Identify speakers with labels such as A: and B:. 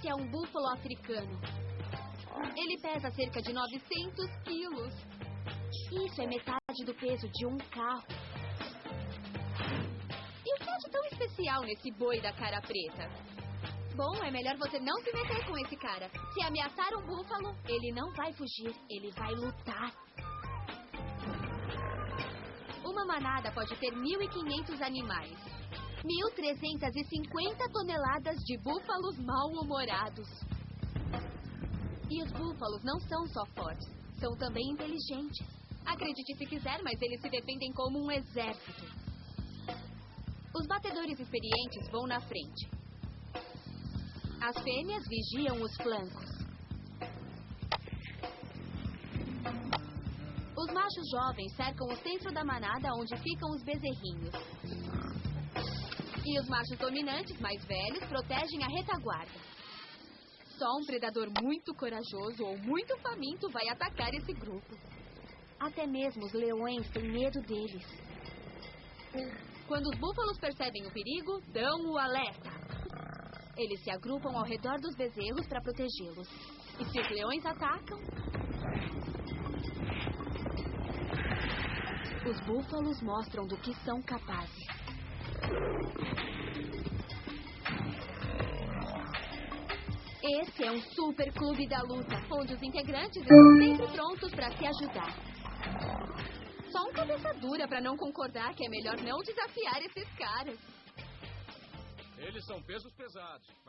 A: Esse é um búfalo africano. Ele pesa cerca de 900 quilos. Isso é metade do peso de um carro. E o que há de tão especial nesse boi da cara preta? Bom, é melhor você não se meter com esse cara. Se ameaçar um búfalo, ele não vai fugir, ele vai lutar. Uma manada pode ter 1.500 animais. 1.350 toneladas de búfalos mal-humorados. E os búfalos não são só fortes, são também inteligentes. Acredite se quiser, mas eles se defendem como um exército. Os batedores experientes vão na frente. As fêmeas vigiam os flancos. Os machos jovens cercam o centro da manada onde ficam os bezerrinhos. E os machos dominantes, mais velhos, protegem a retaguarda. Só um predador muito corajoso ou muito faminto vai atacar esse grupo. Até mesmo os leões têm medo deles. Quando os búfalos percebem o perigo, dão o alerta. Eles se agrupam ao redor dos bezerros para protegê-los. E se os leões atacam, os búfalos mostram do que são capazes. Esse é um super clube da luta, onde os integrantes estão sempre prontos para se ajudar. Só um cabeça dura para não concordar que é melhor não desafiar esses caras.
B: Eles são pesos pesados. mas